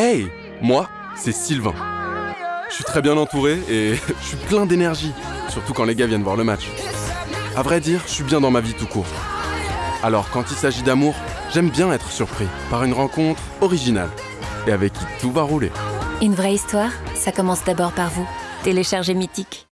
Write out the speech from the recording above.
Hey, moi, c'est Sylvain. Je suis très bien entouré et je suis plein d'énergie, surtout quand les gars viennent voir le match. À vrai dire, je suis bien dans ma vie tout court. Alors quand il s'agit d'amour, j'aime bien être surpris par une rencontre originale et avec qui tout va rouler. Une vraie histoire, ça commence d'abord par vous. Téléchargez Mythique.